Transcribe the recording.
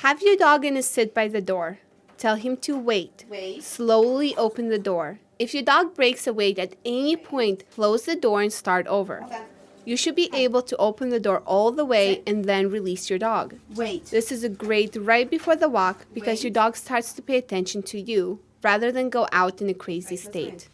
Have your dog in a sit by the door. Tell him to wait. Wait. Slowly open the door. If your dog breaks away at any point, close the door and start over. You should be able to open the door all the way and then release your dog. Wait. This is a great right before the walk because Wait. your dog starts to pay attention to you rather than go out in a crazy Right, state.